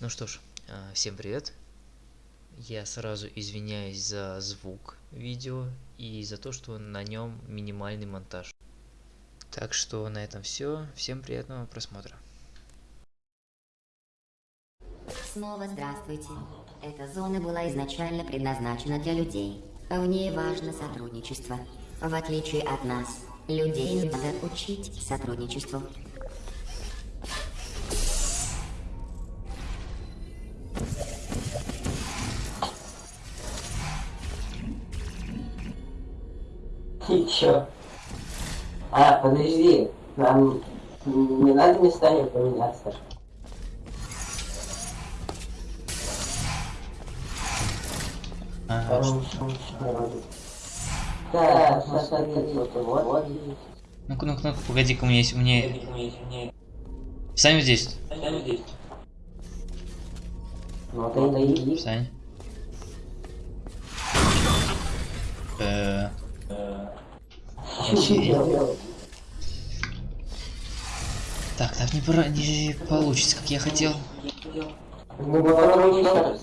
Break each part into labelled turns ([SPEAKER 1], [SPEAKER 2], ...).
[SPEAKER 1] Ну что ж, а, всем привет. Я сразу извиняюсь за звук видео и за то, что на нем минимальный монтаж. Так что на этом все. Всем приятного просмотра.
[SPEAKER 2] Снова здравствуйте. Эта зона была изначально предназначена для людей. В ней важно сотрудничество. В отличие от нас, людей надо учить сотрудничеству.
[SPEAKER 3] Чё? А, подожди, нам не надо местами поменяться.
[SPEAKER 1] Ага.
[SPEAKER 3] Да, смотри, вот, вот.
[SPEAKER 1] Ну-ка, ну-ка, ну-ка, погоди-ка, у меня есть, у меня... Встань вот здесь.
[SPEAKER 3] Ну, ты и
[SPEAKER 1] Встань. Э, Так, так не, пора- не получится, как я хотел.
[SPEAKER 3] Ну, да.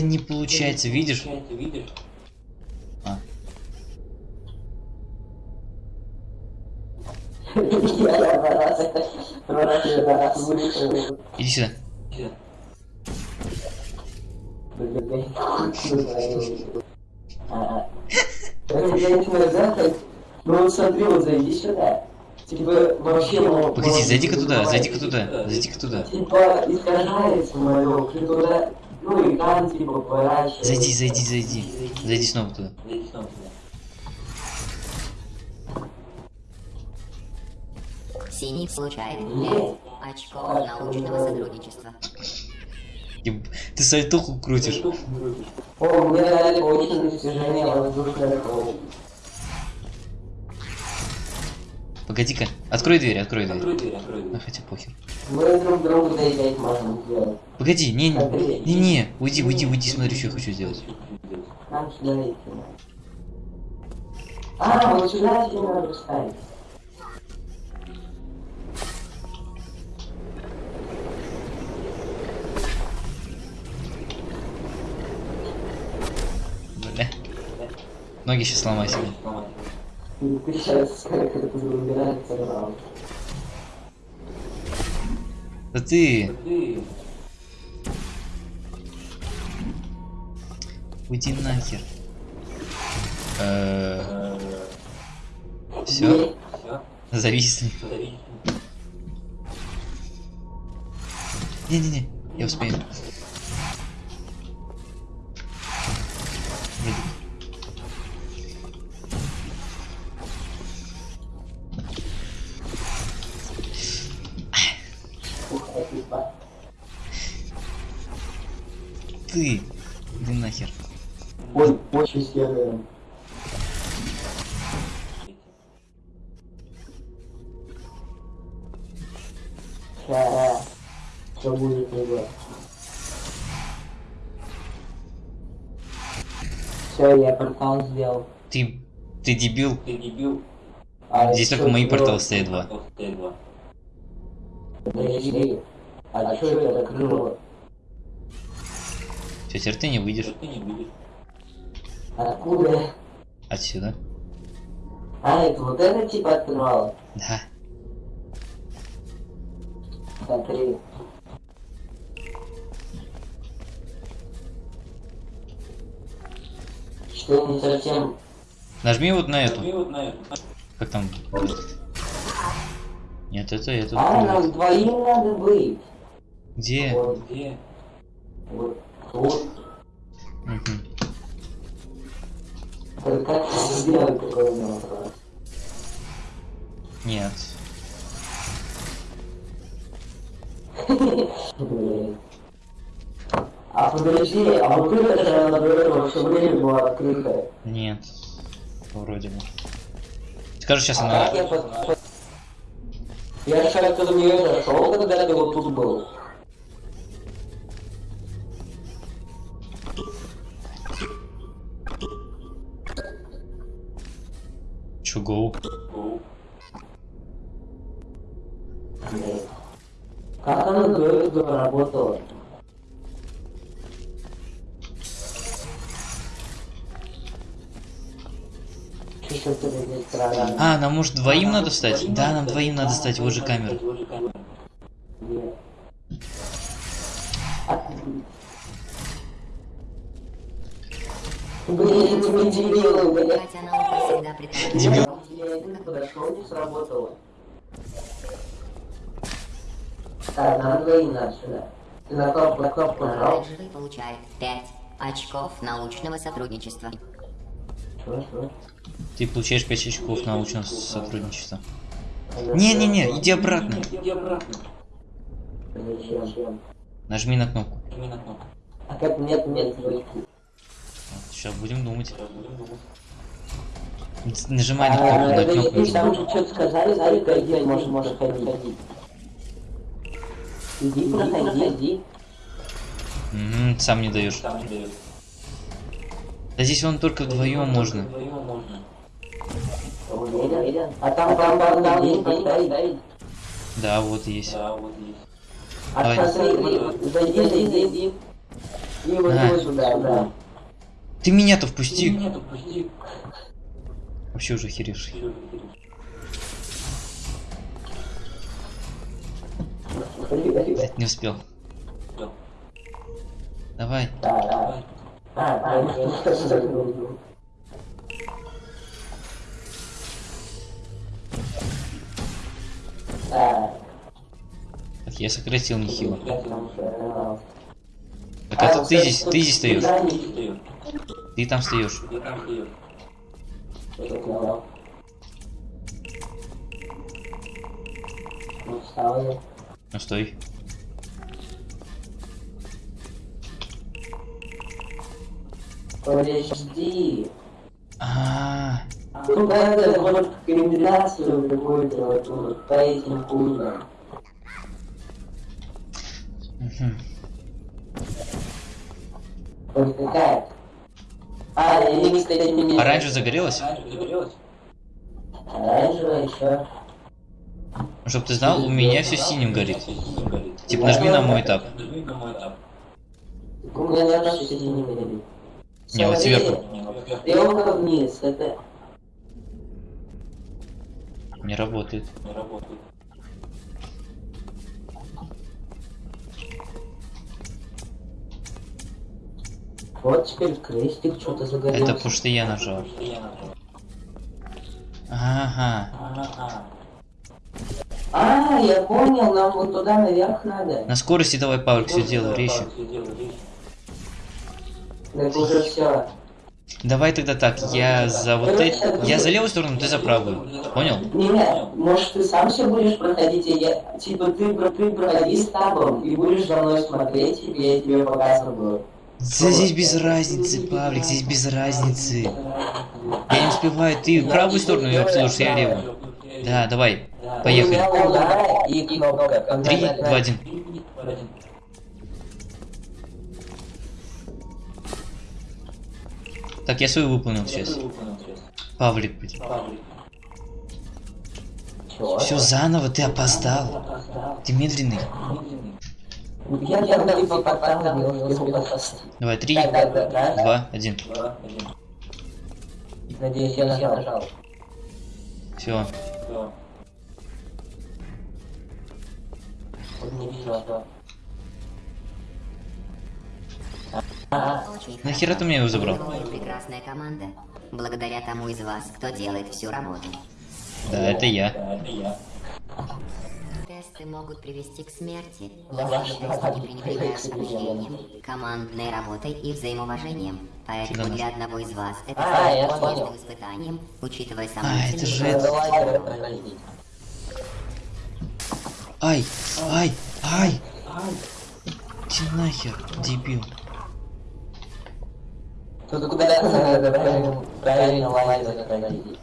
[SPEAKER 1] Не получается, видишь? А, иди сюда.
[SPEAKER 3] Ну вот смотри, вот зайди сюда. Типа вообще...
[SPEAKER 1] Погоди, зайди-ка туда, зайди-ка туда, зайди-ка туда.
[SPEAKER 3] Типа искажается мое, туда... Ну экран типа поворачивается.
[SPEAKER 1] Зайди, зайди, зайди. Зайди снова туда.
[SPEAKER 2] Синий получает 5 очков научного сотрудничества.
[SPEAKER 1] Ты сальтуху крутишь.
[SPEAKER 3] О, мне дали очень достижение воздушной.
[SPEAKER 1] Погоди-ка, открой дверь, открой дверь. Ну хотя похер.
[SPEAKER 3] Мы друг другу доедать можем сделать.
[SPEAKER 1] Погоди, не, не, не, не, уйди, уйди, уйди, смотри, что я хочу сделать.
[SPEAKER 3] Нам сюда идти. А, вот сюда тебе надо вставить.
[SPEAKER 1] Ноги сейчас сломай себе. Да ты. Уйди нахер. Все, зависни. Не-не-не, я успею.
[SPEAKER 3] Сделал.
[SPEAKER 1] Ты. Ты дебил.
[SPEAKER 3] А
[SPEAKER 1] Здесь
[SPEAKER 3] чё
[SPEAKER 1] только мои порталы стоят два.
[SPEAKER 3] Подожди. А что это крыло?
[SPEAKER 1] Все, теперь ты не выйдешь.
[SPEAKER 3] Откуда?
[SPEAKER 1] Отсюда.
[SPEAKER 3] А, это вот это типа открывало?
[SPEAKER 1] Да.
[SPEAKER 3] Смотри. Что не совсем...
[SPEAKER 1] Нажми вот на эту. Как там? Нет, это, это.
[SPEAKER 3] А,
[SPEAKER 1] открылось.
[SPEAKER 3] нам двоим надо быть.
[SPEAKER 1] Где?
[SPEAKER 3] Вот. Вот. Вот.
[SPEAKER 1] Мгм.
[SPEAKER 3] Это Как сделать такое вопрос?
[SPEAKER 1] Нет.
[SPEAKER 3] А подожди, а вот это же этого все время была открытая.
[SPEAKER 1] Нет. Вроде бы. Скажи, сейчас
[SPEAKER 3] А
[SPEAKER 1] она...
[SPEAKER 3] как я под... Я как-то в нее зашел, когда ты вот тут был.
[SPEAKER 1] Чё, гоу?
[SPEAKER 3] Как она этого работала?
[SPEAKER 1] А, нам может двоим надо стать? Да, нам двоим надо стать, вот же камера.
[SPEAKER 3] А- Блин, вы дебилы,
[SPEAKER 2] предполагает...
[SPEAKER 1] Дебил.
[SPEAKER 3] Я один подошел, не сработало. Так, нам двоим надо сюда. Ты на кнопку, на кнопку нажал?
[SPEAKER 2] Получает 5 очков научного сотрудничества.
[SPEAKER 3] Чё, чё?
[SPEAKER 1] Ты получаешь 5 очков научного сотрудничества. Не-не-не, иди обратно. Нажми на кнопку.
[SPEAKER 3] А как нет, нет.
[SPEAKER 1] Сейчас будем думать. Нажимай на кнопку, на кнопку.
[SPEAKER 3] там же что-то сказали, Зарика, иди, можешь, можешь ходить. Иди, проходи, иди.
[SPEAKER 1] Мгм, сам не даешь. Да здесь вон только вдвоем можно.
[SPEAKER 3] А там, там, там, там, есть, есть, есть.
[SPEAKER 1] Да, вот есть.
[SPEAKER 3] А
[SPEAKER 1] Давай.
[SPEAKER 3] смотри, зайди, зайди. И вот
[SPEAKER 1] А.
[SPEAKER 3] вот сюда, да.
[SPEAKER 1] Ты меня-то впусти. Вообще уже охеревший. Блядь, не успел. Давай.
[SPEAKER 3] Да, да. А, я что. Так,
[SPEAKER 1] я сократил нехило. Так это ты здесь, ты здесь стоишь. Ты там стоишь.
[SPEAKER 3] Ну
[SPEAKER 1] стой.
[SPEAKER 3] Подожди.
[SPEAKER 1] А,
[SPEAKER 3] Ну, надо вот комбинацию какую-то вот, вот по этим пунктам. Вот какая? А, или, кстати, не...
[SPEAKER 1] Оранжевая загорелась?
[SPEAKER 3] Оранжевая еще.
[SPEAKER 1] Чтоб ты знал, у меня все синим горит. Типа нажми на мой этап.
[SPEAKER 3] У меня все не горит.
[SPEAKER 1] Не, вот сверху.
[SPEAKER 3] Стрелка вниз, это...
[SPEAKER 1] Не работает.
[SPEAKER 3] Вот теперь крестик что-то загорелся.
[SPEAKER 1] Это потому что я нажал. Ага.
[SPEAKER 3] А, я понял, нам вот туда наверх надо.
[SPEAKER 1] На скорости давай, Павлик, все делай, резче.
[SPEAKER 3] Так уже все.
[SPEAKER 1] Давай тогда так, я за вот это... Я за левую сторону, ты за правую. Понял?
[SPEAKER 3] Не, не, может ты сам все будешь проходить, и я, типа ты, ты проходи с табом и будешь за мной смотреть, и я тебе показываю.
[SPEAKER 1] Да здесь без разницы, Павлик, здесь без разницы. Я не успеваю, ты правую сторону, я слушай, я левую. Да, давай, поехали. Три, два, один. Так, я свою выполнил сейчас. Павлик, блин. Все заново, ты опоздал. Ты медленный. Давай, три, два, один.
[SPEAKER 3] Надеюсь, я нажал.
[SPEAKER 1] Все.
[SPEAKER 3] Не вижу, что.
[SPEAKER 1] Нахера ты мне его забрал?
[SPEAKER 2] Прекрасная команда. Благодаря тому из вас, кто делает всю работу.
[SPEAKER 1] Да, это я.
[SPEAKER 2] Тесты могут привести к смерти.
[SPEAKER 3] Ваш
[SPEAKER 2] тесты не
[SPEAKER 3] товарищ.
[SPEAKER 2] пренебрегают побуждением, командной работой и взаимоуважением. Поэтому для одного из вас это
[SPEAKER 3] А,
[SPEAKER 2] станет
[SPEAKER 3] понял.
[SPEAKER 2] испытанием, учитывая
[SPEAKER 1] А,
[SPEAKER 2] самые
[SPEAKER 1] это же это. Ай, ай, ай. Ты нахер, дебил.
[SPEAKER 3] Тут куда надо правильно, правильно лазить проходить.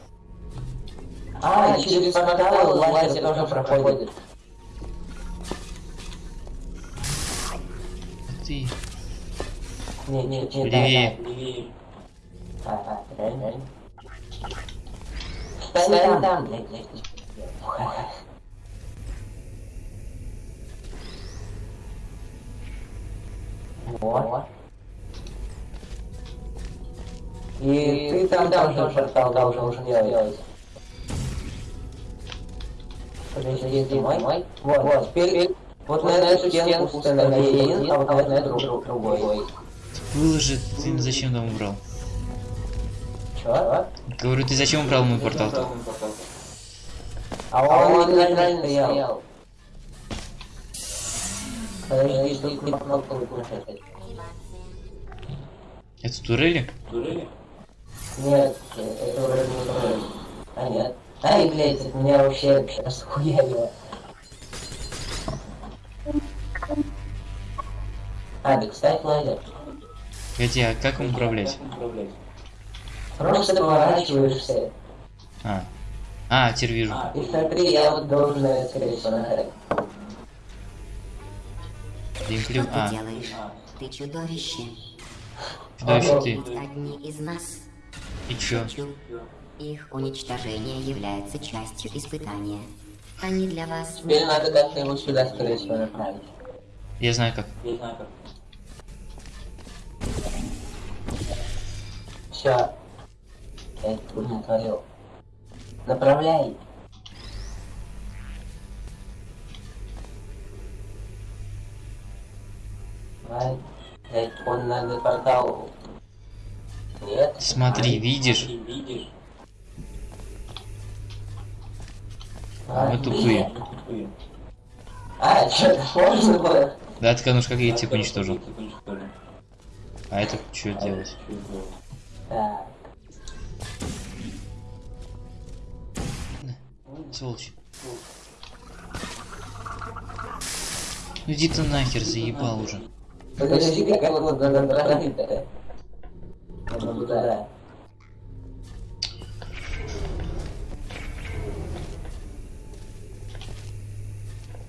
[SPEAKER 3] А, через портал лазить тоже проходит.
[SPEAKER 1] Ты.
[SPEAKER 3] Не, не, не,
[SPEAKER 1] Левее.
[SPEAKER 3] да, да. Так, так, реально, реально. встань там, блядь, блядь. Вот. И ты там должен портал должен делать. Подожди, ты мой? Вот, вот, теперь вот на эту стенку установи один, а вот на эту друг- другой.
[SPEAKER 1] Выложи, ты зачем там убрал?
[SPEAKER 3] Чё?
[SPEAKER 1] Говорю, ты зачем убрал мой портал?
[SPEAKER 3] А он неправильно стоял. Подожди, тут не кнопку выключать.
[SPEAKER 1] Это турели?
[SPEAKER 3] Нет, это вроде не турель. А нет. Ай, блядь, это меня вообще сейчас хуялило. А, да, кстати, лазер.
[SPEAKER 1] Погоди, а как им управлять?
[SPEAKER 3] Просто поворачиваешься.
[SPEAKER 1] А. А, теперь вижу.
[SPEAKER 3] И смотри, я вот должен скорее всего.
[SPEAKER 1] Геймплей.
[SPEAKER 2] Что
[SPEAKER 1] А,
[SPEAKER 2] ты делаешь? Ты чудовище.
[SPEAKER 1] чудовище ты.
[SPEAKER 2] Одни из нас
[SPEAKER 1] И чё?
[SPEAKER 2] Их уничтожение является частью испытания. Они для вас...
[SPEAKER 3] Теперь надо как-то его сюда, скорее всего, направить.
[SPEAKER 1] Я знаю как.
[SPEAKER 3] Все. Я тут натворил. Направляй. Давай. Он надо портал.
[SPEAKER 1] Смотри, видишь?
[SPEAKER 3] А,
[SPEAKER 1] Мы тупые.
[SPEAKER 3] А, что-то можно было?
[SPEAKER 1] Да, ты, ну как я типа уничтожил. А это что делать? Сволочь. Ну иди ты нахер, заебал уже.
[SPEAKER 3] Подожди, как его надо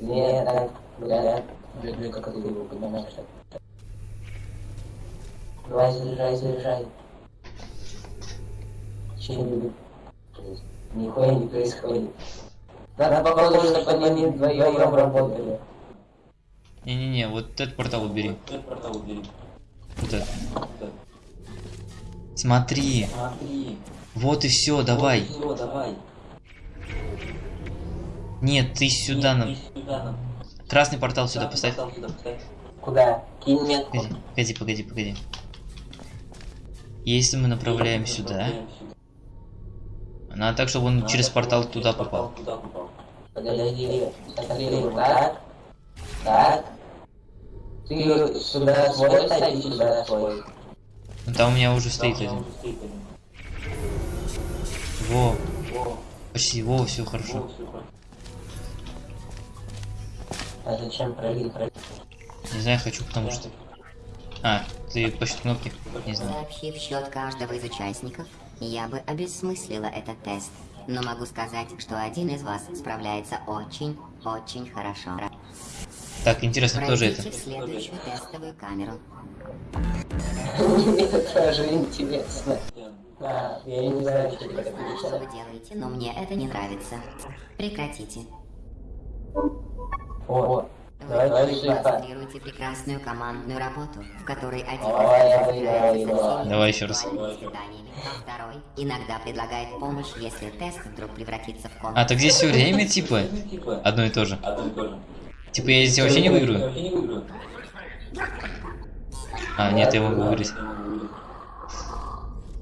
[SPEAKER 3] Нет, так, блядь, люблю, как ты его понимаешь. Давай, заряжай, заряжай. Че-нибудь. Нихуя не происходит. Надо похоже, чтобы они вдвоем работали.
[SPEAKER 1] Не-не-не, вот этот портал убери. Вот этот. Смотри. Вот и все, давай. Нет, ты сюда нам. Красный портал сюда поставь.
[SPEAKER 3] Куда? Кинь метку.
[SPEAKER 1] Погоди, погоди, погоди, погоди. Если мы направляем сюда, надо так, чтобы он через портал туда попал.
[SPEAKER 3] Подожди, смотри, вот так. Так. Ты сюда свой и сюда свой.
[SPEAKER 1] Ну там у меня уже стоит один. Во. Почти, во, все хорошо.
[SPEAKER 3] А зачем пролить?
[SPEAKER 1] Не знаю, хочу, потому что... А, ты пощупай кнопки? Не знаю.
[SPEAKER 2] Сообщив счет каждого из участников, я бы обесмыслила этот тест. Но могу сказать, что один из вас справляется очень, очень хорошо.
[SPEAKER 1] Так, интересно, кто же это?
[SPEAKER 2] Пройдите следующую тестовую камеру.
[SPEAKER 3] Мне тоже интересно. А, я не знаю, что
[SPEAKER 2] вы делаете, но мне это не нравится. Прекратите.
[SPEAKER 3] О,
[SPEAKER 2] Вы
[SPEAKER 3] давай, давай, сюда.
[SPEAKER 2] демонстрируете прекрасную командную работу, в которой один
[SPEAKER 3] Давай,
[SPEAKER 1] еще раз.
[SPEAKER 2] а второй иногда предлагает помощь, если тест вдруг превратится в
[SPEAKER 1] А,
[SPEAKER 2] комнату.
[SPEAKER 1] так здесь все время, типа, одно и то же. Типа, я здесь вообще не выиграю? А, нет, я могу выиграть.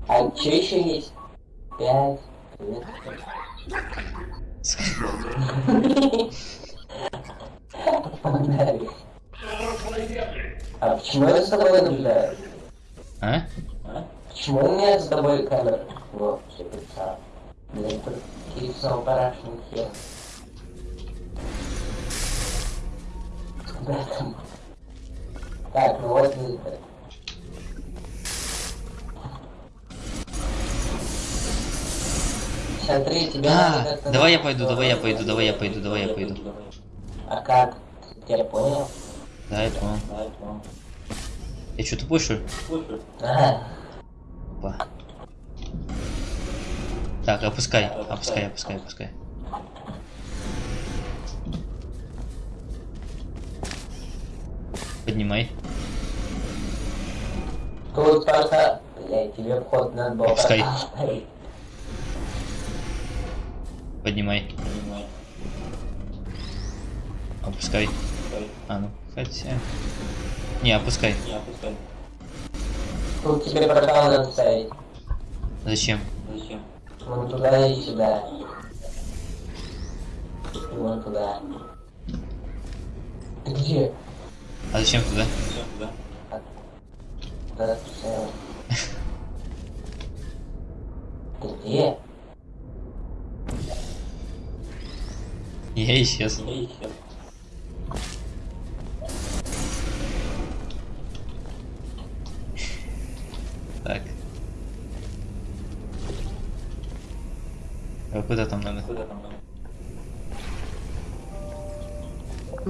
[SPEAKER 3] А что еще есть? Пять. А почему я с тобой наблюдаю?
[SPEAKER 1] А?
[SPEAKER 3] Почему у меня с тобой камера? Вот, все представил. Блин, какие самопарашные хер. Так, ну вот это. Смотри, тебя надо
[SPEAKER 1] А,
[SPEAKER 3] как-то
[SPEAKER 1] давай я пойду, давай я пойду, давай я пойду, давай я пойду.
[SPEAKER 3] А как? Я понял.
[SPEAKER 1] Да, я понял. Я что, тупой, что ли?
[SPEAKER 3] Ага.
[SPEAKER 1] Опа. Так, опускай, опускай, опускай, опускай. Поднимай.
[SPEAKER 3] Тут просто... Блядь, тебе вход надо было
[SPEAKER 1] Пускай.
[SPEAKER 3] поставить.
[SPEAKER 1] Поднимай. Опускай. А, ну, хотя... Не, опускай.
[SPEAKER 3] Тут тебе портал надо ставить.
[SPEAKER 1] Зачем?
[SPEAKER 3] Вон туда и сюда. И вон туда. Ты где?
[SPEAKER 1] А зачем туда?
[SPEAKER 3] Да, всё. Ты где?
[SPEAKER 1] Я исчез. Так. А куда там надо?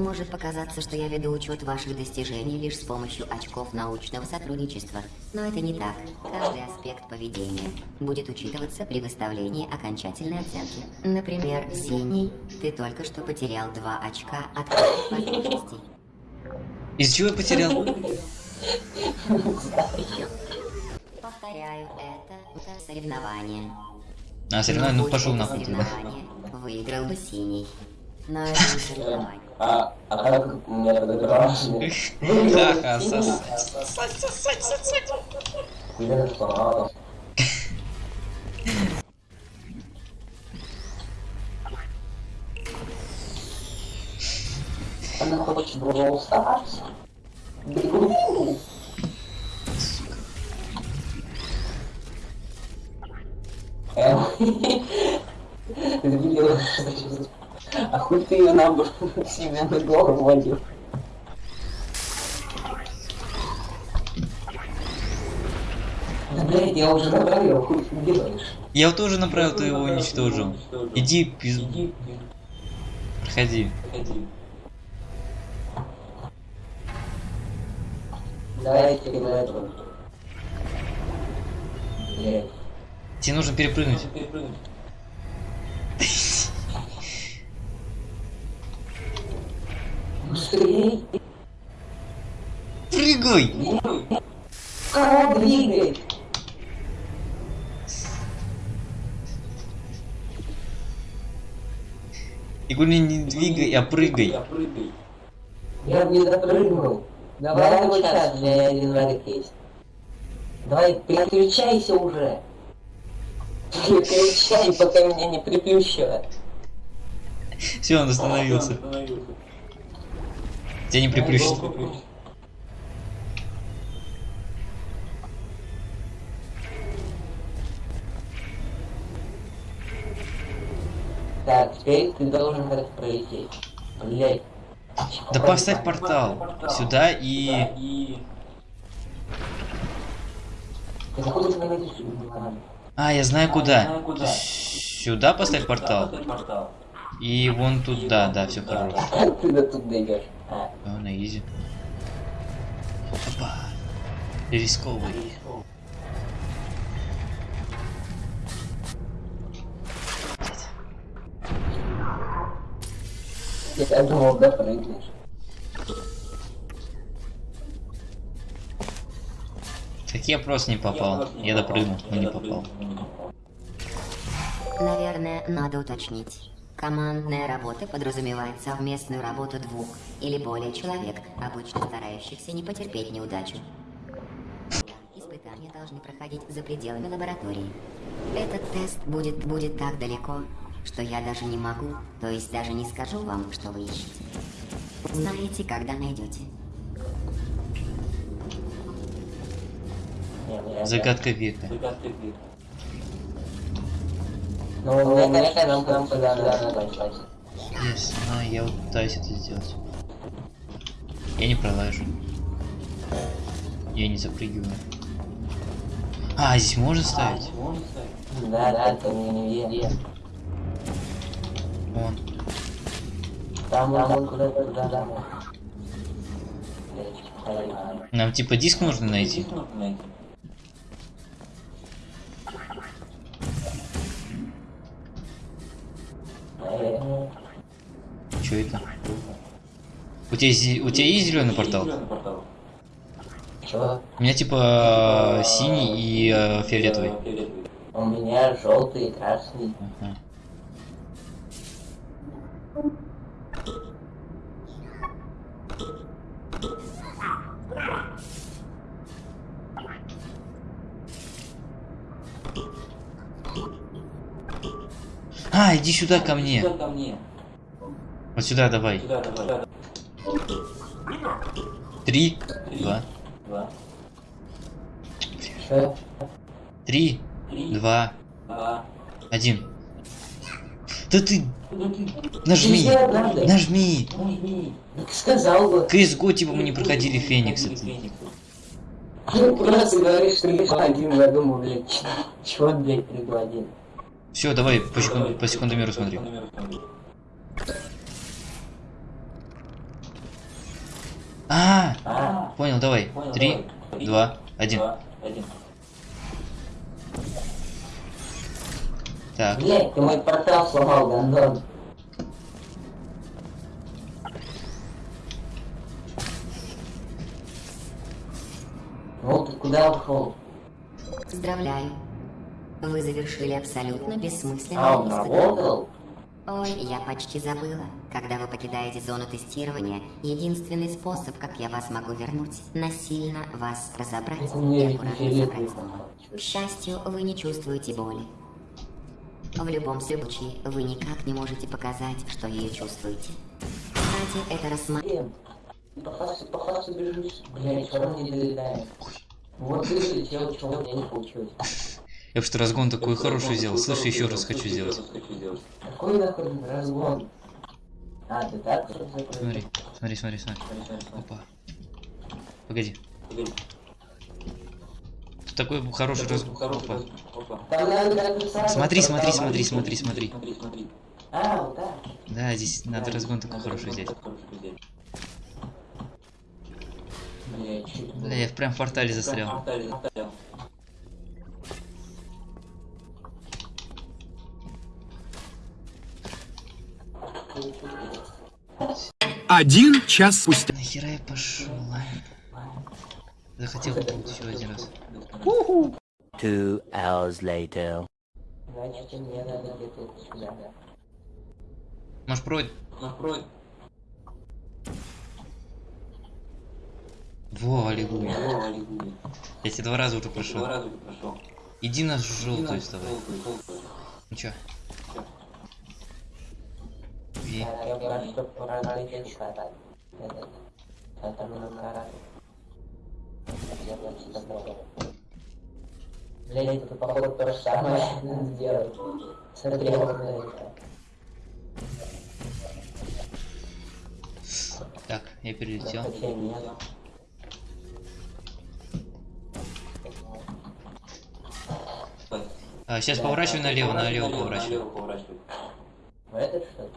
[SPEAKER 2] Может показаться, что я веду учет ваших достижений лишь с помощью очков научного сотрудничества. Но это не так. Каждый аспект поведения будет учитываться при выставлении окончательной оценки. Например, синий, ты только что потерял два очка от возможностей.
[SPEAKER 1] Из чего потерял?
[SPEAKER 2] Повторяю, это соревнование.
[SPEAKER 1] А, соревнование, ну пошел нахуй тогда.
[SPEAKER 2] соревнование, Выиграл бы синий. Но это не соревнование.
[SPEAKER 3] А, а как мне подобрался?
[SPEAKER 1] Ха-ха, сосать.
[SPEAKER 3] Хуя сломал. Она хочет Brawl Stars? Бегу. Эм, Ты видела, что сейчас- А хуй ты ее на себе на голову водил? Да, блядь, я уже направил, хуй ты делаешь?
[SPEAKER 1] Я тоже направил, ты его уничтожил. Иди, пиз... Проходи.
[SPEAKER 3] Давайте на этого.
[SPEAKER 1] Тебе нужно перепрыгнуть.
[SPEAKER 3] Быстрее!
[SPEAKER 1] Прыгай!
[SPEAKER 3] Кого двигай?
[SPEAKER 1] Я говорю, не двигай, а прыгай.
[SPEAKER 3] Я не допрыгнул. Давай вот сейчас, у меня один есть. Давай, переключайся уже. Переключай, пока меня не приплющивает.
[SPEAKER 1] Все, он остановился. Тебя не приплющит.
[SPEAKER 3] Так, теперь ты должен как пролететь. Блять.
[SPEAKER 1] Да поставь портал сюда и...
[SPEAKER 3] Ты найдешь руками?
[SPEAKER 1] А, я знаю куда. Сюда поставь портал. И вон туда, да, все хорошо.
[SPEAKER 3] Ты до тут дойдешь? А,
[SPEAKER 1] Да, на изи. Опа. Рисковый.
[SPEAKER 3] я думал, да, прыгнешь.
[SPEAKER 1] Так я просто не попал. Я допрыгнул, но не попал.
[SPEAKER 2] Наверное, надо уточнить. Командная работа подразумевает совместную работу двух или более человек, обычно старающихся не потерпеть неудачу. Испытания должны проходить за пределами лаборатории. Этот тест будет, будет так далеко, что я даже не могу, то есть даже не скажу вам, что вы ищете. Знаете, когда найдете.
[SPEAKER 3] Не, не,
[SPEAKER 1] Загадка века.
[SPEAKER 3] Ну, мне кажется, нам нам пойти.
[SPEAKER 1] Я знаю, я вот пытаюсь это сделать. Я не пролажу. Я не запрыгиваю. А, здесь можно ставить?
[SPEAKER 3] Да, да, это не не
[SPEAKER 1] Вон.
[SPEAKER 3] Там, там, куда-то, туда, да.
[SPEAKER 1] Нам типа диск нужно найти.
[SPEAKER 3] Поэтому...
[SPEAKER 1] Что это? У тебя, у тебя есть зеленый портал?
[SPEAKER 3] Чё?
[SPEAKER 1] У меня типа синий и э, фиолетовый.
[SPEAKER 3] У меня желтый и красный.
[SPEAKER 1] Ага. А, иди сюда ко мне.
[SPEAKER 3] ко мне.
[SPEAKER 1] Вот сюда давай.
[SPEAKER 3] Сюда, давай.
[SPEAKER 1] Три, два, три, два, один. Да ты
[SPEAKER 3] Ну ты...
[SPEAKER 1] нажми, нажми.
[SPEAKER 3] Нажми. Так сказал бы.
[SPEAKER 1] CSGO типа мы не проходили Феникс. это.
[SPEAKER 3] Ты просто говоришь, что лишь один, я думаю, блядь, чего, блядь, предлагаем?
[SPEAKER 1] Все, давай по, секунд, по секундомеру смотри. А,
[SPEAKER 3] А,
[SPEAKER 1] понял, давай.
[SPEAKER 3] понял,
[SPEAKER 1] Три,
[SPEAKER 3] давай.
[SPEAKER 1] два, один.
[SPEAKER 3] два, один.
[SPEAKER 1] Так,
[SPEAKER 3] Блядь, ты мой портал сломал, гандон. Ну, ты куда ушел?
[SPEAKER 2] Поздравляю. Вы завершили абсолютно бессмысленное
[SPEAKER 3] А, он работал?
[SPEAKER 2] Ой, я почти забыла. Когда вы покидаете зону тестирования, единственный способ, как я вас могу вернуть, насильно вас разобрать и аккуратно забрать. К счастью, вы не чувствуете боли. В любом случае, вы никак не можете показать, что ее чувствуете. Кстати, это рассматривается.
[SPEAKER 3] Блин, по фасу, по фасу бежишь, все равно не долетаешь. Вот ты залетел, чего у меня не получилось.
[SPEAKER 1] я что разгон такой хороший сделал. Слышь, еще раз хочу сделать.
[SPEAKER 3] Какой нахуй разгон? А, ты так?
[SPEAKER 1] Смотри, смотри, смотри, смотри. Опа. Погоди. Тут такой хороший разгон. Опа. Смотри, смотри, смотри, смотри, смотри.
[SPEAKER 3] А, вот так.
[SPEAKER 1] Да, здесь надо разгон такой хороший взять. Да, я прям в портале застрял.
[SPEAKER 4] Один час спустя.
[SPEAKER 1] Нахера я пошел? Захотел попробовать еще один раз.
[SPEAKER 5] Two hours later.
[SPEAKER 3] Значит, мне надо где-то сюда.
[SPEAKER 1] Может, пройд? Во, аллилуйя. Я тебе два раза уже прошел. Иди на желтую с тобой. Ну чё? И...
[SPEAKER 3] Так, я пока что проработать хватает. Это- Это много раз. Я почти добрал. Блядь, это походу то же самое сделать. Смотри, вот на это.
[SPEAKER 1] Так, я перелетел. А, сейчас поворачивай налево, налево поворачивай.
[SPEAKER 3] В этот что ли?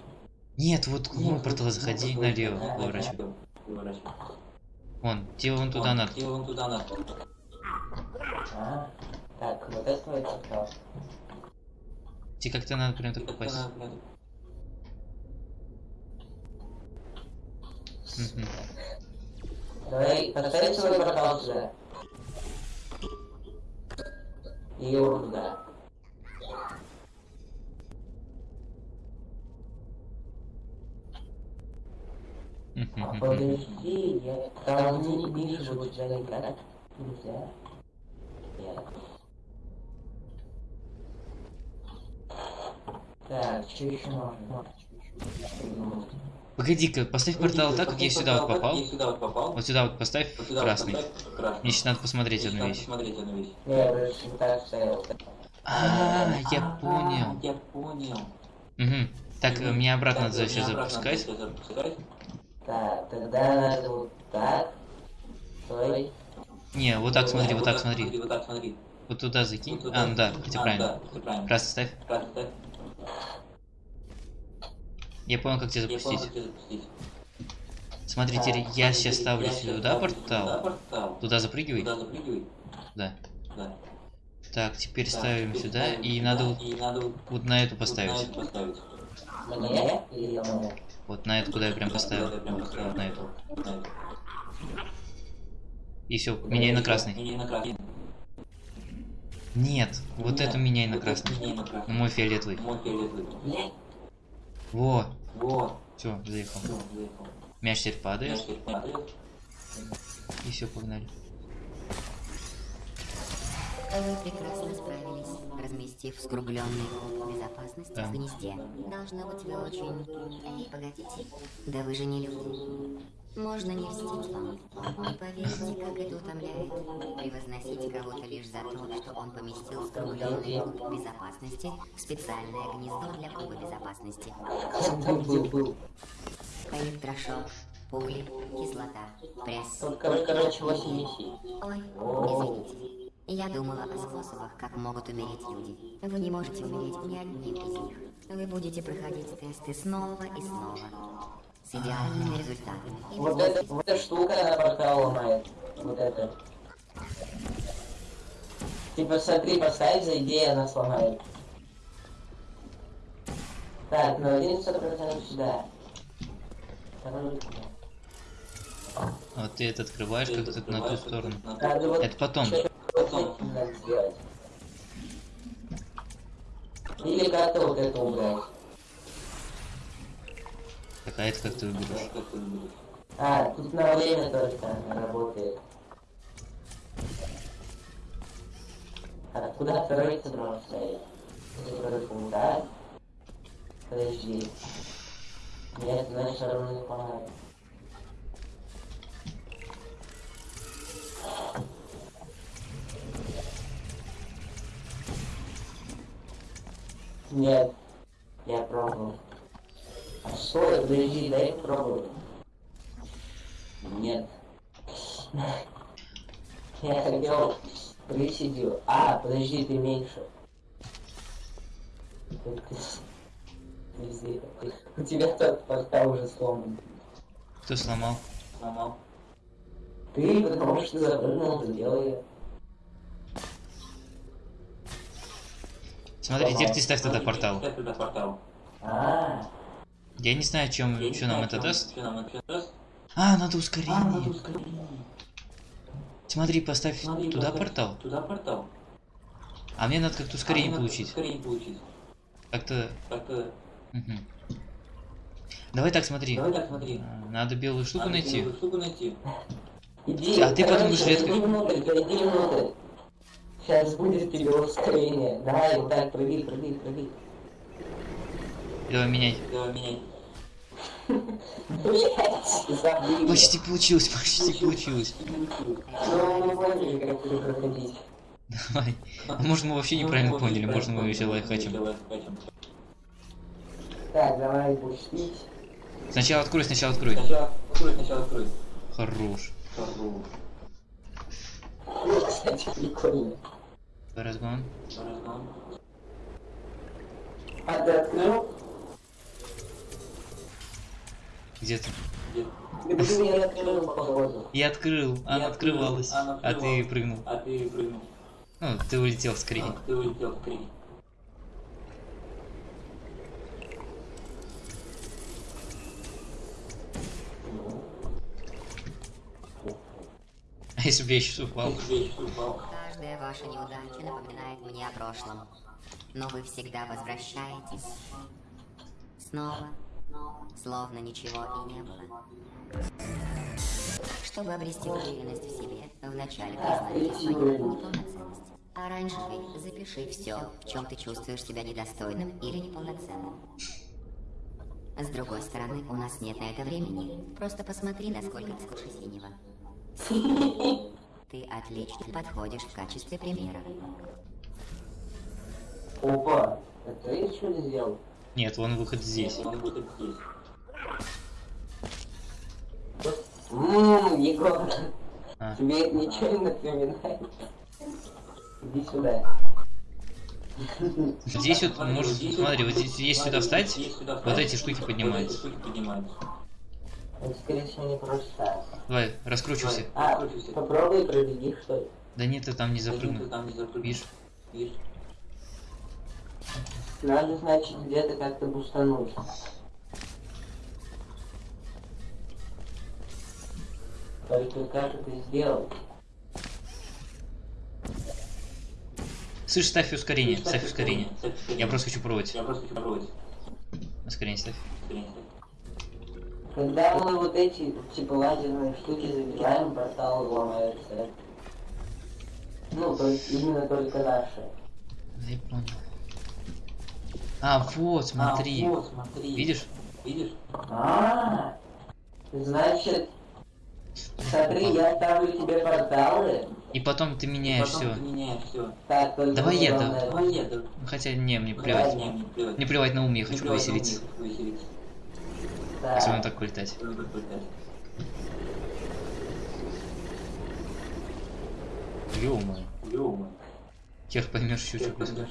[SPEAKER 1] Нет, вот к моему порталу заходи, налево поворачивай. Вон, тебе вон туда надо.
[SPEAKER 3] А, так, вот это твой портал.
[SPEAKER 1] Тебе как-то надо прям так попасть.
[SPEAKER 3] Давай, поставь свой портал сюда. И его туда. Подожди, я там не вижу у тебя никак. Нельзя. Нет. Так, что еще можно?
[SPEAKER 1] Погоди-ка, поставь портал так, как я сюда вот попал. Вот сюда вот поставь красный. Мне сейчас надо посмотреть одну вещь. А, я понял.
[SPEAKER 3] Я понял.
[SPEAKER 1] Угу. Так, мне обратно надо сейчас запускать.
[SPEAKER 3] Так, тогда надо вот так. Стой.
[SPEAKER 1] Не, вот так смотри, вот так смотри. Вот туда закинь. А, ну да, хотя правильно. Красный ставь. Я понял, как тебя запустить. Смотри, теперь я сейчас ставлю сюда портал. Туда запрыгивай. Да. Так, теперь ставим сюда, и надо вот, вот на эту поставить.
[SPEAKER 3] Мне или кому?
[SPEAKER 1] Вот на эту, куда я прям поставил. Вот, вот на эту. И все, меняй на красный. Нет, вот эту меняй на красный. На мой фиолетовый.
[SPEAKER 3] Блядь.
[SPEAKER 1] Во, все, заехал. Мяч теперь падает. И все, погнали.
[SPEAKER 2] Вы прекрасно справились, разместив скругленный куб безопасности
[SPEAKER 1] Да.
[SPEAKER 2] в гнезде. Должно быть, вы очень... Эй, погодите. Да вы же не люди. Можно не льстить вам. Не поверите, как это утомляет. Превозносить кого-то лишь за то, что он поместил скругленный куб безопасности в специальное гнездо для куба безопасности.
[SPEAKER 3] Был, был.
[SPEAKER 2] Электрошок, пули, кислота, пресс.
[SPEAKER 3] Кор- короче, 8 миссий.
[SPEAKER 2] Ой, извините. Я думала о способах, как могут умереть люди. Вы не можете умереть ни одним из них. Вы будете проходить тесты снова и снова. С идеальными результатами. И
[SPEAKER 3] Вот эта, вот эта штука, она портал ломает. Вот это. Типа смотри, поставь, зайди, и она сломает. Так, на 11% сюда. Второй сюда.
[SPEAKER 1] Вот ты это открываешь как-то на ту сторону.
[SPEAKER 3] Вот
[SPEAKER 1] Это потом.
[SPEAKER 3] Надо сделать. Или как-то вот это убрать.
[SPEAKER 1] Так, а это как ты выберешь?
[SPEAKER 3] А, тут на время только работает. А куда второй цедрон стоит? Второй пункт, да? Подожди. Нет, значит, равно не помогает. Нет, я пробовал. А стой, подожди, дай попробую. Нет. Я хотел присидел. А, подожди, ты меньше. У тебя тот портал уже сломан.
[SPEAKER 1] Кто сломал?
[SPEAKER 3] Сломал. Ты, потому что запрыгнул, сделал
[SPEAKER 1] Смотри, теперь ты ставь тогда портал.
[SPEAKER 3] А,
[SPEAKER 1] Я не знаю, чем, что нам это даст. А, надо ускорение. Смотри, поставь туда портал.
[SPEAKER 4] Туда портал.
[SPEAKER 1] А мне надо как-то ускорение
[SPEAKER 4] А,
[SPEAKER 1] получить.
[SPEAKER 4] Ускорение получить.
[SPEAKER 1] Как-то... Давай так, смотри.
[SPEAKER 4] Давай так, смотри.
[SPEAKER 1] А, Надо белую штуку
[SPEAKER 4] Надо
[SPEAKER 1] найти.
[SPEAKER 4] белую штуку найти.
[SPEAKER 3] иди.
[SPEAKER 1] А ты потом будешь редко-
[SPEAKER 3] Иди внутрь, иди внутрь. Сейчас будет тебе ускорение. Давай, вот так, прыгай, прыгай, прыгай.
[SPEAKER 1] Давай меняй.
[SPEAKER 4] Давай меняй.
[SPEAKER 3] Блять.
[SPEAKER 1] Почти получилось, почти получилось.
[SPEAKER 3] Ну, мы поняли, как это проходить.
[SPEAKER 1] Давай. А Может, мы вообще неправильно поняли, может, мы еще лайфхачим.
[SPEAKER 3] Так, давай пустить.
[SPEAKER 1] Сначала открой, сначала открой.
[SPEAKER 4] Сначала открой, сначала открой.
[SPEAKER 1] Хорош.
[SPEAKER 4] Хорошо.
[SPEAKER 3] Кстати, прикольно.
[SPEAKER 1] Разгон.
[SPEAKER 4] Разгон.
[SPEAKER 3] А открыл?
[SPEAKER 1] Где ты?
[SPEAKER 3] Я открыл, походу.
[SPEAKER 1] Я открыл, она открывалась,
[SPEAKER 4] она
[SPEAKER 1] а ты прыгнул.
[SPEAKER 4] А ты прыгнул.
[SPEAKER 1] Ну, ты улетел скорее.
[SPEAKER 4] А, ты улетел скорее.
[SPEAKER 1] А если бы я сейчас упал?
[SPEAKER 4] Если я сейчас упал.
[SPEAKER 2] Каждая ваша неудача напоминает мне о прошлом. Но вы всегда возвращаетесь. Снова. Словно ничего и не было. Чтобы обрести уверенность в себе, вначале признайте свою неполноценность. Оранжевый, запиши все, в чем ты чувствуешь себя недостойным или неполноценным. С другой стороны, у нас нет на это времени. Просто посмотри, насколько ты скучно синего. Ты отлично подходишь в качестве примера.
[SPEAKER 3] Опа, это ты что сделал?
[SPEAKER 1] Нет, вон выход здесь.
[SPEAKER 4] Он будет здесь.
[SPEAKER 3] Ммм, Егор,
[SPEAKER 1] А.
[SPEAKER 3] тебе это ничего не напоминает? Иди сюда.
[SPEAKER 1] Здесь вот, может, смотри, вот здесь, если сюда встать,
[SPEAKER 4] Здесь сюда
[SPEAKER 1] вот
[SPEAKER 4] встать, вот эти штуки поднимаются.
[SPEAKER 3] Это, скорее всего, не просто.
[SPEAKER 1] Давай, раскручивайся.
[SPEAKER 3] А, попробуй пробеги, что ли?
[SPEAKER 1] Да нет, ты там не
[SPEAKER 4] Ты
[SPEAKER 1] запрыгнул.
[SPEAKER 4] там не запрыгнул.
[SPEAKER 1] Видишь?
[SPEAKER 4] Видишь?
[SPEAKER 3] Надо, значит, где-то как-то бустануть. Только как это сделать?
[SPEAKER 1] Слышь, ставь ускорение, ставь ускорение.
[SPEAKER 4] Ставь ускорение.
[SPEAKER 1] Я просто хочу пробовать.
[SPEAKER 4] Я просто хочу попробовать.
[SPEAKER 1] Ускорение ставь.
[SPEAKER 4] Ускорение.
[SPEAKER 3] Когда мы вот эти, типа, лазерные штуки забираем, портал ломается. Ну, то есть именно только наши.
[SPEAKER 1] Да я понял. А, вот, смотри.
[SPEAKER 4] А, вот, смотри.
[SPEAKER 1] Видишь?
[SPEAKER 4] Видишь?
[SPEAKER 3] А, значит, смотри, я ставлю тебе порталы.
[SPEAKER 1] И потом ты меняешь все.
[SPEAKER 3] Так,
[SPEAKER 1] Давай
[SPEAKER 3] главное-
[SPEAKER 4] Давай я.
[SPEAKER 1] Хотя не, мне плевать.
[SPEAKER 4] Не, мне плевать.
[SPEAKER 1] На ум, я хочу повеселиться.
[SPEAKER 3] Так.
[SPEAKER 1] Если он так улетать.
[SPEAKER 4] Ну, как бы так.
[SPEAKER 1] Ё-моё.
[SPEAKER 4] Ё-моё.
[SPEAKER 1] Хер поймешь после.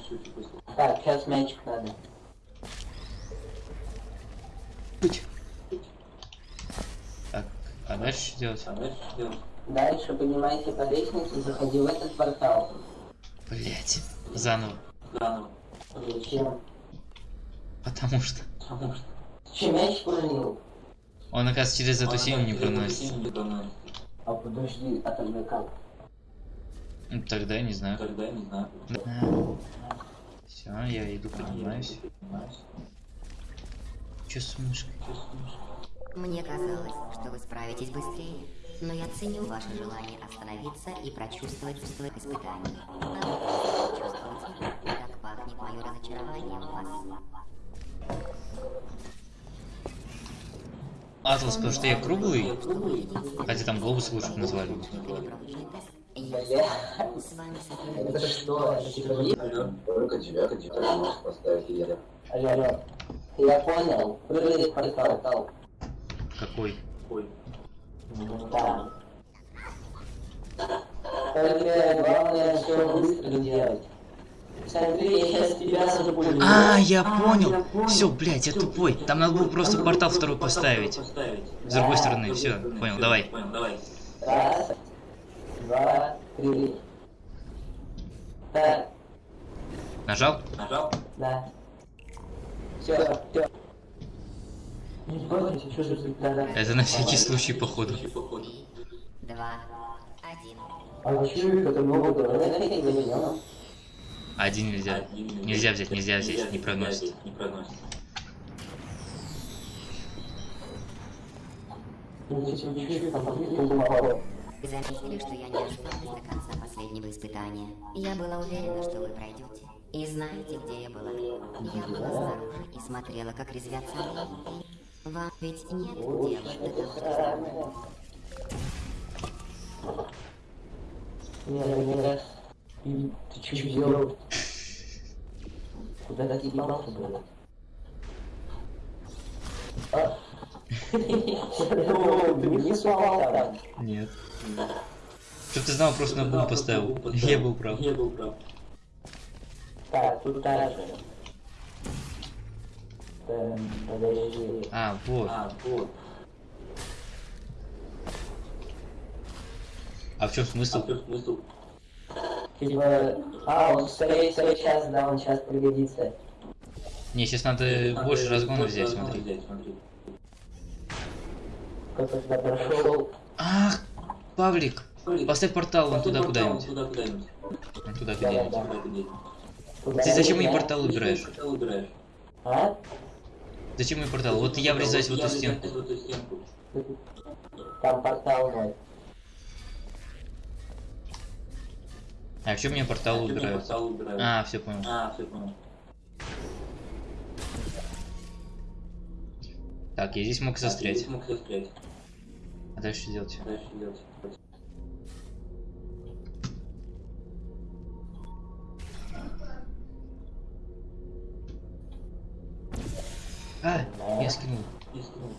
[SPEAKER 3] Так, сейчас мячик надо.
[SPEAKER 1] Так, а дальше что делать?
[SPEAKER 4] А дальше что делать?
[SPEAKER 3] Дальше поднимайся по лестнице, заходи в этот портал.
[SPEAKER 1] Блять. Заново.
[SPEAKER 4] Заново.
[SPEAKER 3] Зачем?
[SPEAKER 1] Потому что.
[SPEAKER 4] Потому что...
[SPEAKER 3] Чем мячик уронил?
[SPEAKER 1] Он, оказывается, через эту синюю не проносится.
[SPEAKER 3] А подожди, а тогда как?
[SPEAKER 1] Ну, Тогда я не знаю.
[SPEAKER 4] Тогда я не знаю.
[SPEAKER 1] Все, я иду поднимаюсь. Че с мышкой?
[SPEAKER 2] Мне казалось, что вы справитесь быстрее, но я ценю ваше желание остановиться и прочувствовать чувство испытаний. А вы чувствуете, как пахнет мое разочарование в вас.
[SPEAKER 1] Атлас, потому что я круглый, хотя там глобус лучше бы назвали.
[SPEAKER 2] Я
[SPEAKER 3] понял. Прыгай в портал.
[SPEAKER 1] Какой?
[SPEAKER 4] Ой.
[SPEAKER 3] Да. Только главное все быстро делать.
[SPEAKER 1] А, я понял. Все, блять, я тупой. Там надо было просто портал второй поставить. С другой стороны, все, понял, давай.
[SPEAKER 3] Раз, два, три. Так,
[SPEAKER 1] Нажал?
[SPEAKER 4] Нажал?
[SPEAKER 3] да. Все, все.
[SPEAKER 1] Это на всякий случай, походу.
[SPEAKER 2] Два, один.
[SPEAKER 3] А что это много? Давай.
[SPEAKER 1] Один нельзя.
[SPEAKER 4] Один
[SPEAKER 1] Нельзя взять, нельзя взять, не проносит.
[SPEAKER 4] Не проносит.
[SPEAKER 2] Заметили, что я не останусь до конца последнего испытания. Я была уверена, что вы пройдете. И знаете, где я была? Я была снаружи и смотрела, как резвятся они. Вам ведь нет дела до того, что
[SPEAKER 3] Не, не раз. И ты что делал? Куда ты ебался, блядь? А? Ты не там.
[SPEAKER 1] Нет. Чтоб ты знал, просто на бум поставил. Я был прав.
[SPEAKER 4] Я был прав.
[SPEAKER 3] Так, тут так же. Подожди.
[SPEAKER 1] А, вот.
[SPEAKER 4] А, вот.
[SPEAKER 1] А в чем
[SPEAKER 4] А
[SPEAKER 1] смысл?
[SPEAKER 4] в чем смысл?
[SPEAKER 3] Типа, а, он стоит свой час, да, он сейчас пригодится.
[SPEAKER 1] Не, сейчас надо больше разгона взять, смотри.
[SPEAKER 4] взять,
[SPEAKER 3] туда прошел.
[SPEAKER 1] Ах, Павлик, поставь портал вон туда куда-нибудь.
[SPEAKER 4] Туда куда-нибудь.
[SPEAKER 1] Туда где-нибудь.
[SPEAKER 3] Да.
[SPEAKER 4] Куда где-нибудь.
[SPEAKER 3] Куда
[SPEAKER 1] Ты зачем мне портал убираешь?
[SPEAKER 4] Убираешь.
[SPEAKER 3] А?
[SPEAKER 1] Зачем мне портал? Вот я врезаюсь в эту стенку.
[SPEAKER 3] Там портал мой.
[SPEAKER 1] А
[SPEAKER 4] А что мне
[SPEAKER 1] убирают?
[SPEAKER 4] Портал убирают.
[SPEAKER 1] А, все понял.
[SPEAKER 4] А, все понял.
[SPEAKER 1] Так, я здесь мог застрять.
[SPEAKER 4] Здесь мог застрять.
[SPEAKER 1] А дальше что делать?
[SPEAKER 4] Дальше делать.
[SPEAKER 1] А, я скинул.
[SPEAKER 4] И скинул.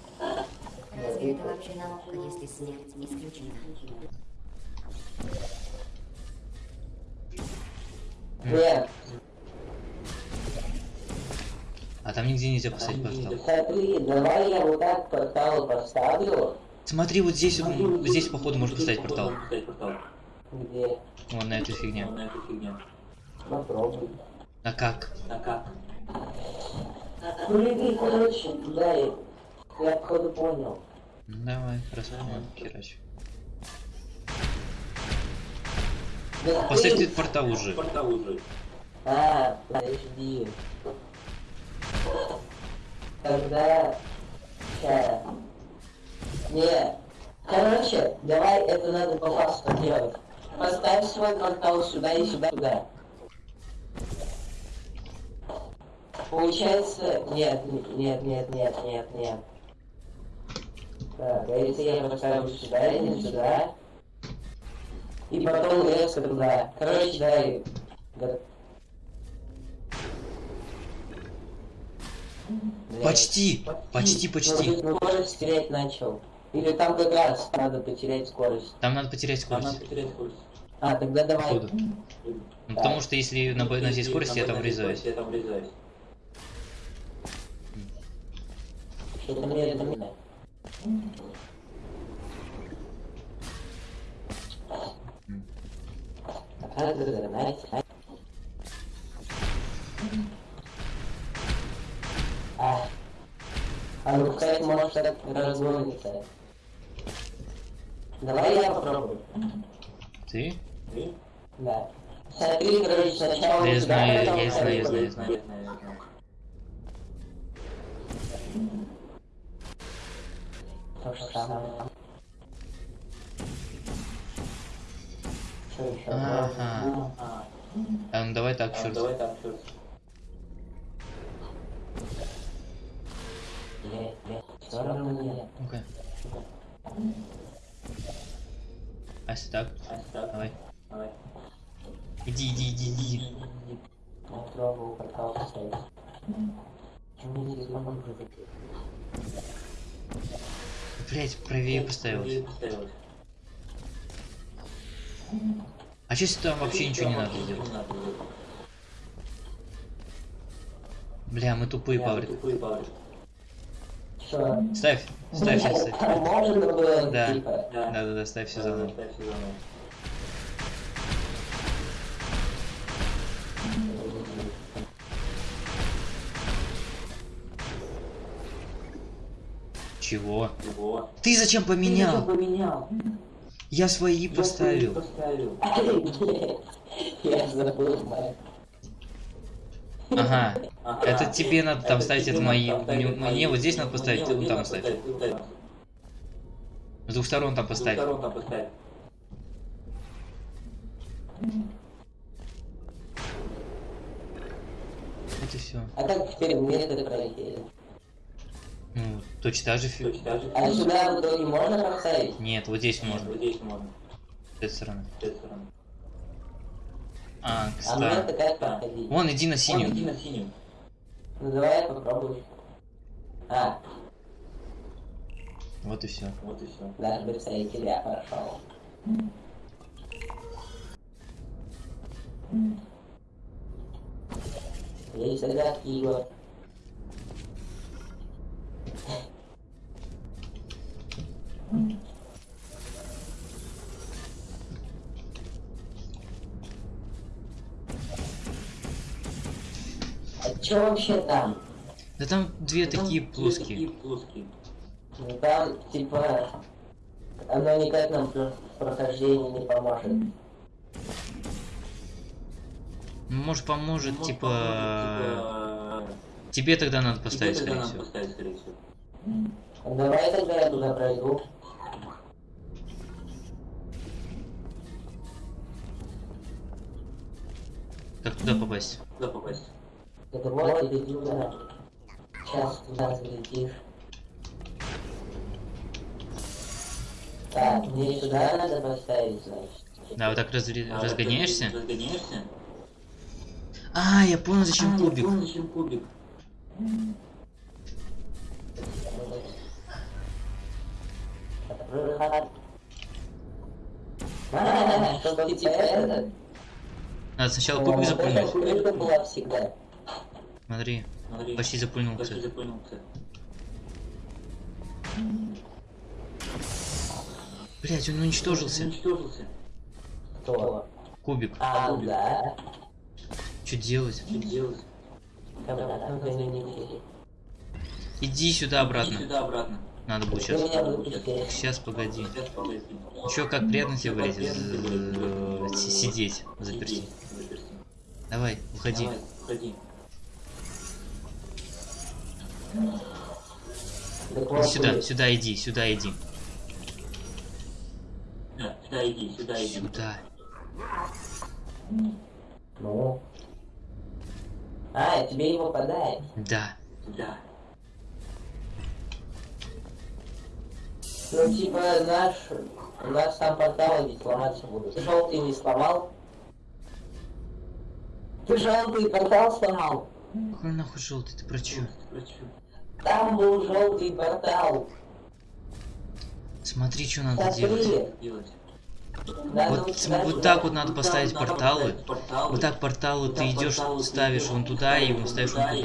[SPEAKER 2] Разве это вообще наука, если смерть исключена?
[SPEAKER 3] Нет,
[SPEAKER 1] А там нигде нельзя поставить портал.
[SPEAKER 3] смотри, давай я вот так портал поставлю.
[SPEAKER 1] Смотри, вот здесь, он- здесь походу можно поставить портал.
[SPEAKER 3] Где?
[SPEAKER 1] Вон на эту фигню.
[SPEAKER 4] На эту фигню.
[SPEAKER 3] Попробуй.
[SPEAKER 1] А как?
[SPEAKER 4] А как?
[SPEAKER 3] Прыгай, короче, и... Я походу понял.
[SPEAKER 1] Ну, давай, распознал, херач.
[SPEAKER 3] Да
[SPEAKER 1] Поставь
[SPEAKER 3] ты-
[SPEAKER 1] портал уже.
[SPEAKER 4] Портал уже.
[SPEAKER 3] А, подожди. Тогда... Ща. Не. Короче, давай это надо по фасту делать. Поставь свой портал сюда и сюда, сюда. Получается... Нет, нет, нет, нет, нет, нет. Так, а если я поставлю сюда или сюда? И потом резко туда. Короче, дай... Го- Блядь.
[SPEAKER 1] Почти, почти,
[SPEAKER 3] Ну,
[SPEAKER 1] почти.
[SPEAKER 3] ты скорость терять начал. Или там как раз надо потерять скорость.
[SPEAKER 1] Там надо потерять
[SPEAKER 4] Там надо
[SPEAKER 1] скорость.
[SPEAKER 4] потерять скорость.
[SPEAKER 3] А, тогда давай.
[SPEAKER 1] Походу. Ну, потому что если на, на всей скорости я там врезаюсь.
[SPEAKER 4] Я там врезаюсь.
[SPEAKER 3] Что-то мне это не надо. А, да, да, да, найс, найс. А. А ну, кстати, может так разгонится. Давай я попробую.
[SPEAKER 1] Ты?
[SPEAKER 4] Ты?
[SPEAKER 3] Да. Смотри, короче, сначала...
[SPEAKER 1] Да я
[SPEAKER 3] сюда,
[SPEAKER 1] знаю,
[SPEAKER 3] потом
[SPEAKER 1] я знаю, я
[SPEAKER 3] сюда.
[SPEAKER 1] знаю, я знаю.
[SPEAKER 4] Я знаю, я знаю.
[SPEAKER 3] То же самое.
[SPEAKER 1] Ага.
[SPEAKER 4] А,
[SPEAKER 1] ну давай так, черт.
[SPEAKER 4] давай так, черт.
[SPEAKER 1] А если так?
[SPEAKER 4] А, так,
[SPEAKER 1] Давай.
[SPEAKER 4] давай.
[SPEAKER 1] Иди, иди, иди, иди.
[SPEAKER 3] Я пробовал портал поставить. Мне здесь мама будет.
[SPEAKER 1] Блять, правее
[SPEAKER 4] Я
[SPEAKER 1] поставилось.
[SPEAKER 4] поставилась.
[SPEAKER 1] А если там вообще ничего не надо делать? Бля, мы тупые, Павлик.
[SPEAKER 3] Что?
[SPEAKER 1] Ставь, ставь, сейчас ставь.
[SPEAKER 3] Там можно было,
[SPEAKER 1] Да.
[SPEAKER 3] типа...
[SPEAKER 4] Да.
[SPEAKER 1] Да, да, да, ставь все заново.
[SPEAKER 4] Ставь все заново.
[SPEAKER 1] Чего?
[SPEAKER 4] Его.
[SPEAKER 1] Ты зачем поменял? Я свои
[SPEAKER 4] Я
[SPEAKER 1] поставил.
[SPEAKER 3] Я забыл.
[SPEAKER 1] Ага. Это тебе надо там ставить, это мои. Мне, вот здесь надо поставить, ты там
[SPEAKER 4] там.
[SPEAKER 1] С двух сторон там поставь. Вот и все.
[SPEAKER 3] А как теперь мне это пройти?
[SPEAKER 1] Ну, точно так же фи-
[SPEAKER 4] Точно так же.
[SPEAKER 3] А сюда в итоге можно поставить?
[SPEAKER 1] Нет, вот здесь
[SPEAKER 4] Нет,
[SPEAKER 1] можно.
[SPEAKER 4] Вот здесь можно.
[SPEAKER 1] С этой стороны.
[SPEAKER 4] С этой стороны.
[SPEAKER 1] А,
[SPEAKER 3] А
[SPEAKER 1] кстати.
[SPEAKER 3] как проходить?
[SPEAKER 1] Вон, иди на
[SPEAKER 4] Вон, иди
[SPEAKER 1] синюю.
[SPEAKER 4] на синюю.
[SPEAKER 3] Ну давай я попробую. А,
[SPEAKER 1] Вот и все.
[SPEAKER 4] Вот и все.
[SPEAKER 3] даже быстрее тебя прошел. Есть загадки, Егор. А чё вообще там?
[SPEAKER 1] Да там две
[SPEAKER 4] Там
[SPEAKER 1] такие
[SPEAKER 4] две
[SPEAKER 1] плоские.
[SPEAKER 4] Такие плоские.
[SPEAKER 3] Ну, Там, типа, оно никак нам в прохождении не поможет.
[SPEAKER 1] Может поможет,
[SPEAKER 4] Может,
[SPEAKER 1] типа...
[SPEAKER 4] поможет, типа,
[SPEAKER 1] Тебе тогда надо
[SPEAKER 4] тебе
[SPEAKER 1] поставить,
[SPEAKER 4] тогда
[SPEAKER 1] скорее
[SPEAKER 4] надо
[SPEAKER 1] всего.
[SPEAKER 4] поставить, скорее всего.
[SPEAKER 3] Ну, Давай тогда я туда пройду.
[SPEAKER 1] Как туда попасть?
[SPEAKER 4] Куда попасть?
[SPEAKER 3] Это вот иди туда. Сейчас туда залетишь. Так, мне сюда надо поставить, значит.
[SPEAKER 1] Да, вот так разри-
[SPEAKER 4] А,
[SPEAKER 1] разгоняешься?
[SPEAKER 4] Разгоняешься?
[SPEAKER 1] А, я понял, зачем
[SPEAKER 4] А, я
[SPEAKER 1] кубик.
[SPEAKER 4] понял, зачем кубик.
[SPEAKER 3] Выход. А, чтобы типа это...
[SPEAKER 1] Надо сначала кубик
[SPEAKER 3] Вот эта
[SPEAKER 1] запульнуть.
[SPEAKER 3] крышка была всегда.
[SPEAKER 1] Смотри,
[SPEAKER 4] Смотри,
[SPEAKER 1] почти запульнул,
[SPEAKER 4] почти
[SPEAKER 1] кстати. Блять, он уничтожился.
[SPEAKER 4] Уничтожился.
[SPEAKER 3] Кто?
[SPEAKER 1] Кубик.
[SPEAKER 3] А, да.
[SPEAKER 1] Что делать?
[SPEAKER 4] Что делать?
[SPEAKER 3] Обратно в Бенедикте.
[SPEAKER 1] Иди сюда
[SPEAKER 4] Иди
[SPEAKER 1] обратно.
[SPEAKER 4] сюда обратно.
[SPEAKER 1] Надо будет сейчас. Сейчас, погоди. Чё, как приятно тебе, блядь, э, сидеть, заперти. Давай, уходи.
[SPEAKER 4] Давай, Уходи.
[SPEAKER 3] Вот
[SPEAKER 1] сюда, сюда иди, сюда иди.
[SPEAKER 4] Да, сюда иди, сюда иди.
[SPEAKER 1] Сюда.
[SPEAKER 3] Ну. А, тебе его подай.
[SPEAKER 1] Да.
[SPEAKER 4] Да.
[SPEAKER 3] Ну, типа, наш... У нас там порталы ведь сломаться будут. Ты желтый не сломал? Ты желтый портал сломал?
[SPEAKER 1] Какой нахуй желтый, ты про чё?
[SPEAKER 3] Там был желтый портал.
[SPEAKER 1] Смотри, что надо делать.
[SPEAKER 3] Смотри.
[SPEAKER 4] делать.
[SPEAKER 3] Надо
[SPEAKER 1] Вот,
[SPEAKER 3] вот сюда,
[SPEAKER 1] вот
[SPEAKER 3] сюда.
[SPEAKER 1] так вот надо
[SPEAKER 4] Вот
[SPEAKER 1] поставить
[SPEAKER 4] надо
[SPEAKER 1] порталы.
[SPEAKER 4] порталы.
[SPEAKER 1] Вот так порталы
[SPEAKER 4] Вот
[SPEAKER 1] ты идешь, ставишь вон туда и вон ставишь вон
[SPEAKER 4] и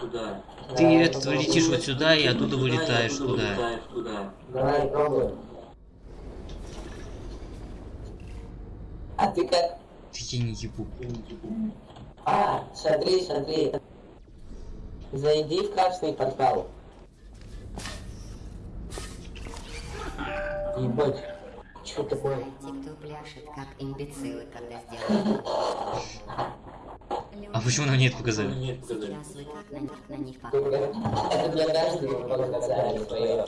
[SPEAKER 1] туда. Ты
[SPEAKER 3] Да,
[SPEAKER 1] этот
[SPEAKER 3] потом
[SPEAKER 1] летишь вот сюда и оттуда
[SPEAKER 4] Туда, и
[SPEAKER 1] вылетаешь
[SPEAKER 4] оттуда
[SPEAKER 1] туда.
[SPEAKER 4] вылетаешь туда.
[SPEAKER 3] Давай, пробуем. А ты как?
[SPEAKER 1] Ты я не ебу.
[SPEAKER 3] А, смотри, смотри. Зайди в красный портал. Ебать. Что такое?
[SPEAKER 2] Знаете, кто пляшет, как имбецилы, когда сделают.
[SPEAKER 1] А почему нам нет показали?
[SPEAKER 4] Нет, показали.
[SPEAKER 2] Сейчас вы как на них, на них
[SPEAKER 3] Только
[SPEAKER 2] похожи.
[SPEAKER 3] Это для каждого показали свое.